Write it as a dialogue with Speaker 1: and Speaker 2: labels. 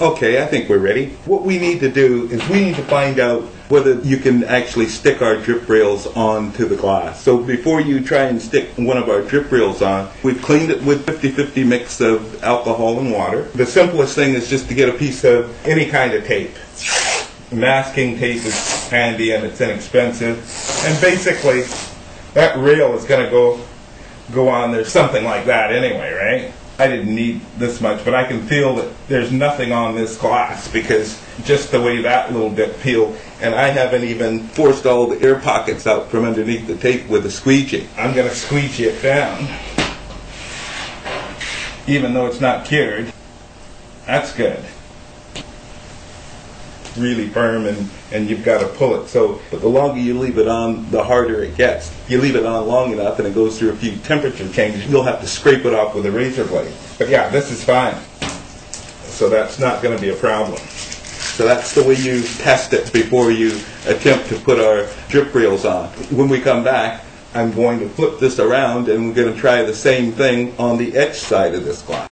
Speaker 1: Okay, I think we're ready. What we need to do is we need to find out whether you can actually stick our drip rails onto the glass. So before you try and stick one of our drip rails on, we've cleaned it with 50-50 mix of alcohol and water. The simplest thing is just to get a piece of any kind of tape. Masking tape is handy and it's inexpensive. And basically, that rail is going to go go on there something like that anyway, right? I didn't need this much, but I can feel that there's nothing on this glass because just the way that little bit peeled, and I haven't even forced all the air pockets out from underneath the tape with a squeegee. I'm going to squeegee it down, even though it's not cured. That's good really firm and, and you've got to pull it. So, but the longer you leave it on, the harder it gets. You leave it on long enough and it goes through a few temperature changes, you'll have to scrape it off with a razor blade. But yeah, this is fine. So that's not going to be a problem. So that's the way you test it before you attempt to put our drip rails on. When we come back, I'm going to flip this around and we're going to try the same thing on the edge side of this glass.